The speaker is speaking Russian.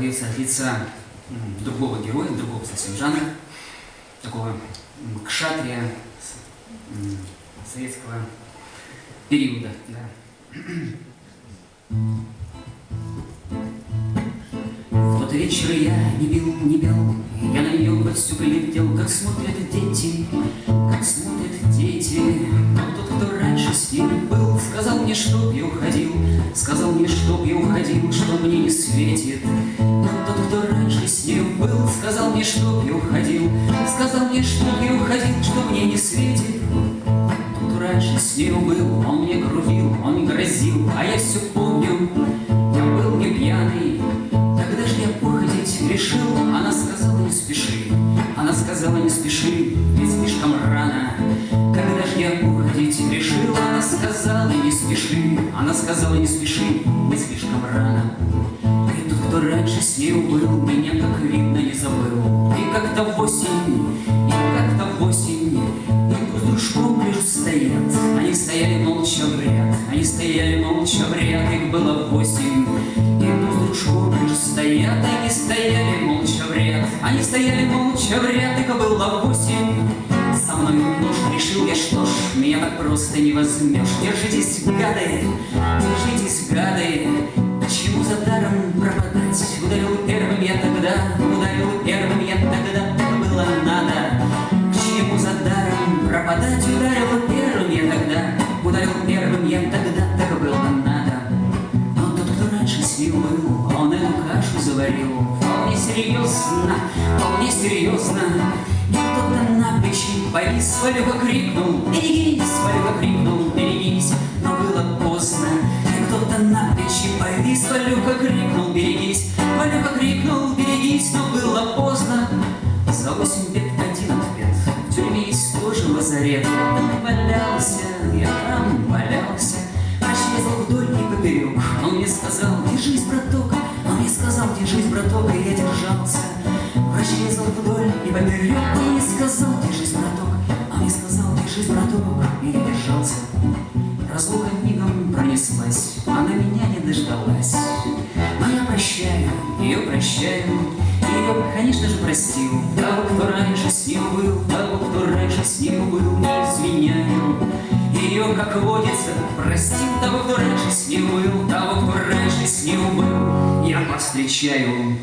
поется от лица другого героя, другого совсем жанра, такого кшатрия советского периода. Да. В вечер я не бил, не бил, я на нее всю глядел, как смотрят дети, как смотрят дети. Но тот, кто раньше с ним был, сказал мне, чтоб я уходил, сказал мне, чтоб я уходил, что мне не светит. Тот, кто раньше с ним был, сказал мне, чтоб я уходил, сказал мне, чтоб я уходил, что мне не светит. Тот, кто раньше с ним был, он мне грубил, он грозил, а я все помню, я был не пьяный, Тогда же я уходить решил, она сказала не спеши, она сказала не спеши, ведь слишком рано. Когда же я уходить решил, она сказала не спеши, она сказала не спеши, ведь слишком рано. Раньше с нею был, меня, как видно, не забыл. И как-то в осень, и как-то в осень, и с дружком лишь стоят. Они стояли молча в ряд, они стояли молча в ряд, их было восемь. И с дружком лишь стоят, они стояли молча в ряд, они стояли молча в ряд, их было восемь. Со мной нож решил я, что ж, меня так просто не возьмешь. Держитесь, гады, пропадать? Ударил первым я тогда, ударил первым я тогда, так было надо. Но тот, кто раньше с ним был, он эту кашу заварил. Вполне серьезно, вполне серьезно. И кто-то на плечи повис, Валюха крикнул. Берегись, Валюха крикнул, берегись Но было поздно, и кто-то на плечи повис Валюха крикнул, берегись Валюха крикнул, берегись, но было поздно. За восемь лет один ответ лазарет валялся, я там валялся. Резал вдоль и поперек. Он мне сказал, держись, браток? Он мне сказал, держись, браток, и я держался. Врач вдоль и поперек. Он мне сказал, держись, браток? Он мне сказал, держись, браток, и я держался. Разлука мигом пронеслась. Она меня не дождалась. Но я прощаю, ее прощаю Ее, конечно же, простил. Того, кто раньше с ним был Того, кто раньше с ним был Не изменяю ее, как водится, простил. Того, кто раньше с ним был, того, кто раньше с ним был, я повстречаю